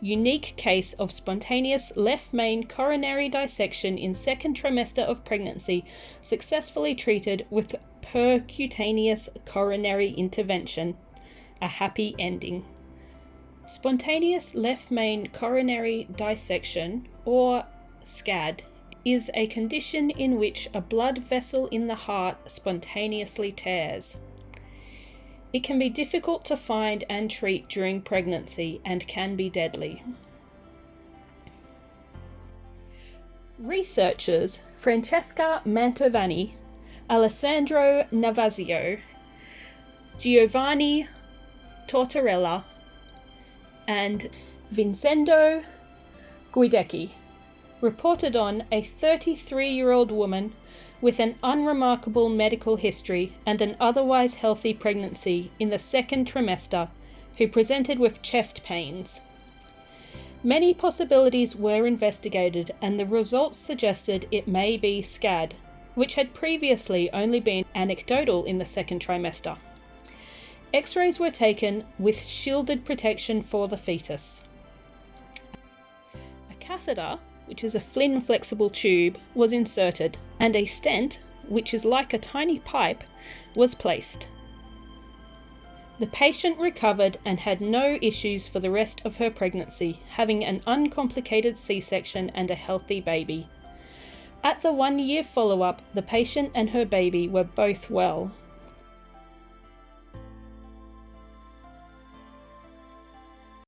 unique case of spontaneous left main coronary dissection in second trimester of pregnancy successfully treated with percutaneous coronary intervention. A happy ending. Spontaneous left main coronary dissection, or SCAD, is a condition in which a blood vessel in the heart spontaneously tears. It can be difficult to find and treat during pregnancy and can be deadly. Researchers Francesca Mantovani, Alessandro Navazio, Giovanni Tortorella, and Vincenzo Guiducci reported on a 33 year old woman with an unremarkable medical history and an otherwise healthy pregnancy in the second trimester who presented with chest pains. Many possibilities were investigated, and the results suggested it may be SCAD, which had previously only been anecdotal in the second trimester. X rays were taken with shielded protection for the fetus. A catheter which is a Flynn flexible tube, was inserted, and a stent, which is like a tiny pipe, was placed. The patient recovered and had no issues for the rest of her pregnancy, having an uncomplicated C section and a healthy baby. At the one year follow up, the patient and her baby were both well.